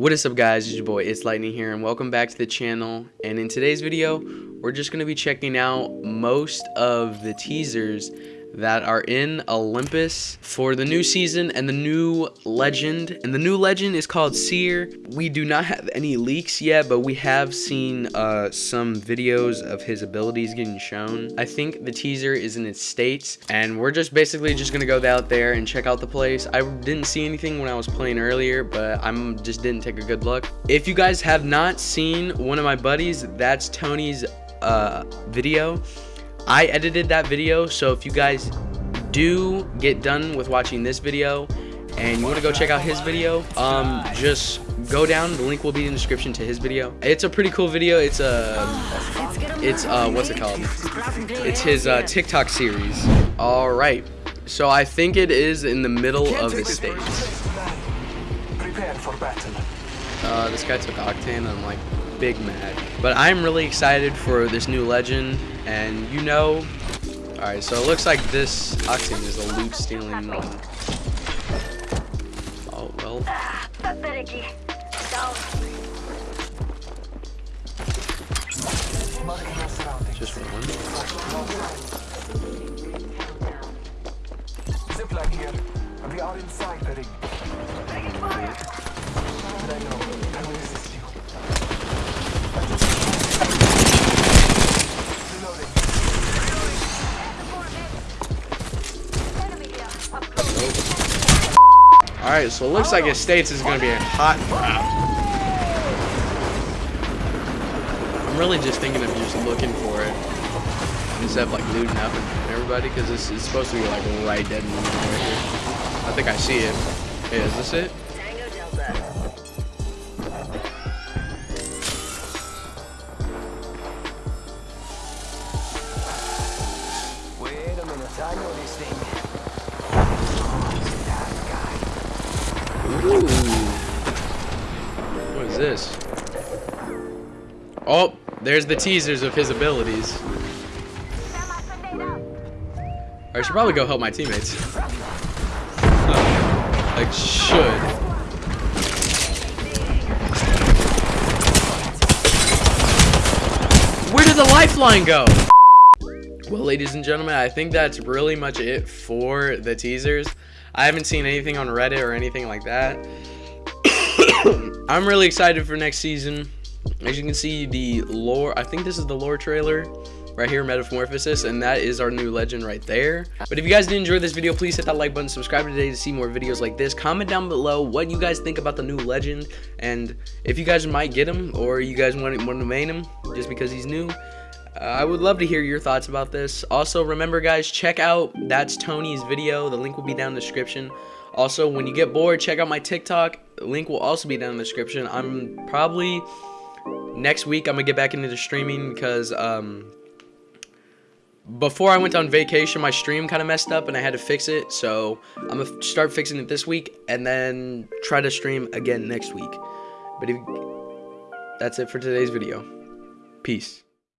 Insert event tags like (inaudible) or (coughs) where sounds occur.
What is up guys, it's your boy, It's Lightning here, and welcome back to the channel. And in today's video, we're just going to be checking out most of the teasers that are in Olympus for the new season and the new legend. And the new legend is called Seer. We do not have any leaks yet, but we have seen uh, some videos of his abilities getting shown. I think the teaser is in its states, and we're just basically just gonna go out there and check out the place. I didn't see anything when I was playing earlier, but I'm just didn't take a good look. If you guys have not seen one of my buddies, that's Tony's uh, video. I edited that video, so if you guys do get done with watching this video and you want to go check out his video, um, just go down. The link will be in the description to his video. It's a pretty cool video. It's a, it's uh, what's it called? It's his uh, TikTok series. All right. So I think it is in the middle of the stage. Uh, this guy took Octane. I'm like big mad. But I'm really excited for this new legend. And you know, alright, so it looks like this Octane is a loot stealing one. Oh, well. Just one. Zipline here. We are inside the ring. I know. I will assist Alright, so it looks like oh. it states is going to be a hot round. I'm really just thinking of just looking for it. Instead of like looting up and everybody, because this is supposed to be like right dead in the middle right here. I think I see it. Hey, is this it? Wait a minute, I know this thing. What is this? Oh, there's the teasers of his abilities. I should probably go help my teammates. Oh, like, should. Where did the lifeline go? Well, ladies and gentlemen, I think that's really much it for the teasers. I haven't seen anything on Reddit or anything like that. (coughs) I'm really excited for next season. As you can see, the lore, I think this is the lore trailer right here, Metamorphosis, and that is our new legend right there. But if you guys did enjoy this video, please hit that like button, subscribe today to see more videos like this. Comment down below what you guys think about the new legend, and if you guys might get him, or you guys want, want to main him just because he's new. I would love to hear your thoughts about this. Also, remember guys, check out That's Tony's video. The link will be down in the description. Also, when you get bored, check out my TikTok. Link will also be down in the description. I'm probably, next week, I'm to get back into the streaming because, um, before I went on vacation, my stream kind of messed up and I had to fix it. So, I'm to start fixing it this week and then try to stream again next week. But if, that's it for today's video. Peace.